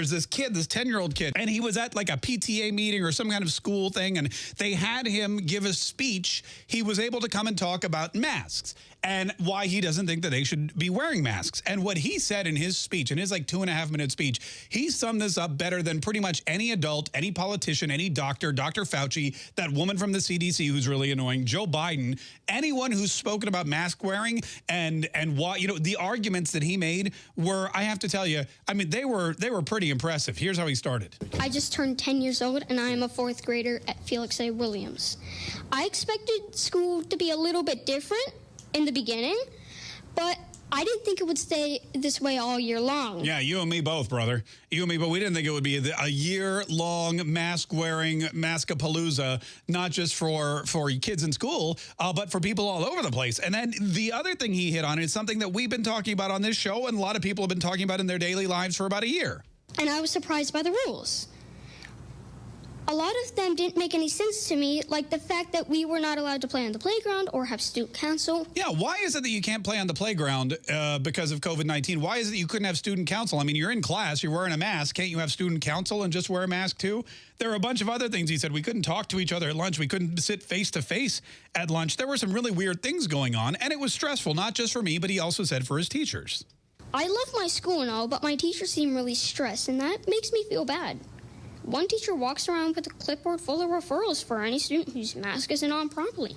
There's this kid, this 10 year old kid, and he was at like a PTA meeting or some kind of school thing, and they had him give a speech. He was able to come and talk about masks and why he doesn't think that they should be wearing masks. And what he said in his speech, in his like two and a half minute speech, he summed this up better than pretty much any adult, any politician, any doctor, Dr. Fauci, that woman from the CDC who's really annoying, Joe Biden, anyone who's spoken about mask wearing and and why, you know, the arguments that he made were, I have to tell you, I mean, they were they were pretty impressive. Here's how he started. I just turned 10 years old and I am a fourth grader at Felix A. Williams. I expected school to be a little bit different in the beginning, but I didn't think it would stay this way all year long. Yeah, you and me both, brother. You and me, but we didn't think it would be a year-long mask-wearing maskapalooza, not just for for kids in school, uh, but for people all over the place. And then the other thing he hit on is something that we've been talking about on this show, and a lot of people have been talking about in their daily lives for about a year. And I was surprised by the rules a lot of them didn't make any sense to me, like the fact that we were not allowed to play on the playground or have student council. Yeah, why is it that you can't play on the playground uh, because of COVID-19? Why is it that you couldn't have student council? I mean, you're in class, you're wearing a mask. Can't you have student council and just wear a mask too? There are a bunch of other things he said. We couldn't talk to each other at lunch. We couldn't sit face to face at lunch. There were some really weird things going on, and it was stressful, not just for me, but he also said for his teachers. I love my school and all, but my teachers seem really stressed, and that makes me feel bad. One teacher walks around with a clipboard full of referrals for any student whose mask isn't on properly.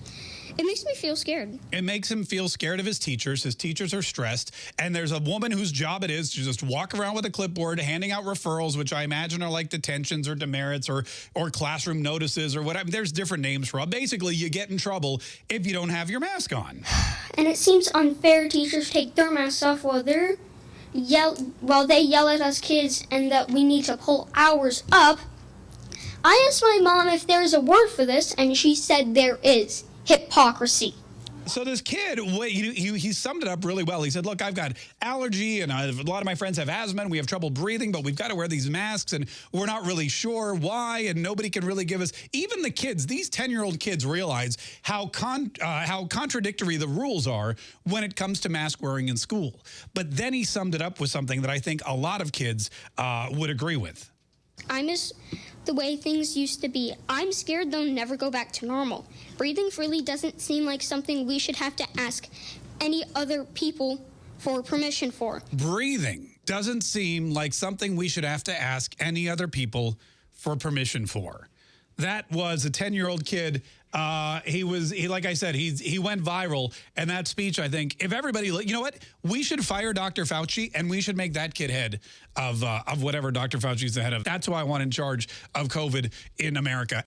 It makes me feel scared. It makes him feel scared of his teachers. His teachers are stressed. And there's a woman whose job it is to just walk around with a clipboard, handing out referrals, which I imagine are like detentions or demerits or, or classroom notices or whatever. There's different names for it. Basically, you get in trouble if you don't have your mask on. And it seems unfair teachers take their masks off while they're yell while they yell at us kids and that we need to pull ours up. I asked my mom if there's a word for this, and she said there is hypocrisy. So this kid, he, he, he, summed it up really well. He said, look, I've got allergy and a lot of my friends have asthma and we have trouble breathing, but we've got to wear these masks and we're not really sure why and nobody can really give us, even the kids, these 10-year-old kids realize how, con, uh, how contradictory the rules are when it comes to mask wearing in school. But then he summed it up with something that I think a lot of kids uh, would agree with. I miss the way things used to be. I'm scared they'll never go back to normal. Breathing freely doesn't seem like something we should have to ask any other people for permission for. Breathing doesn't seem like something we should have to ask any other people for permission for. That was a 10-year-old kid uh, he was, he, like I said, he's, he went viral. And that speech, I think, if everybody, you know what? We should fire Dr. Fauci and we should make that kid head of, uh, of whatever Dr. Fauci's the head of. That's who I want in charge of COVID in America.